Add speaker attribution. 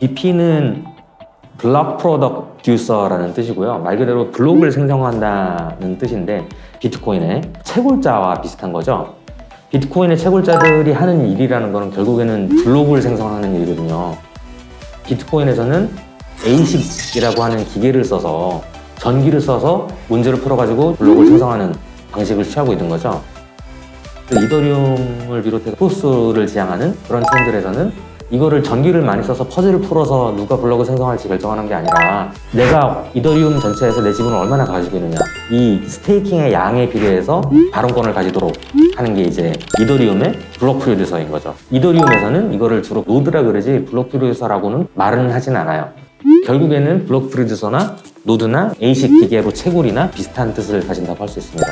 Speaker 1: BP는 블록 프로덕듀서라는 뜻이고요. 말 그대로 블록을 생성한다는 뜻인데 비트코인의 채굴자와 비슷한 거죠. 비트코인의 채굴자들이 하는 일이라는 거는 결국에는 블록을 생성하는 일이거든요. 비트코인에서는 ASIC이라고 하는 기계를 써서 전기를 써서 문제를 풀어가지고 블록을 생성하는 방식을 취하고 있는 거죠. 이더리움을 비롯해서 프로스를 지향하는 그런 체인들에서는 이거를 전기를 많이 써서 퍼즐을 풀어서 누가 블록을 생성할지 결정하는 게 아니라 내가 이더리움 전체에서 내 지분을 얼마나 가지고 있느냐. 이 staking의 양에 비례해서 발언권을 가지도록 하는 게 이제 이더리움의 block producer인 거죠. 이더리움에서는 이거를 주로 노드라 그러지 block producer라고는 말은 하진 않아요. 결국에는 block producer나 노드나 ASIC 기계로 채굴이나 비슷한 뜻을 가진다고 할 수 있습니다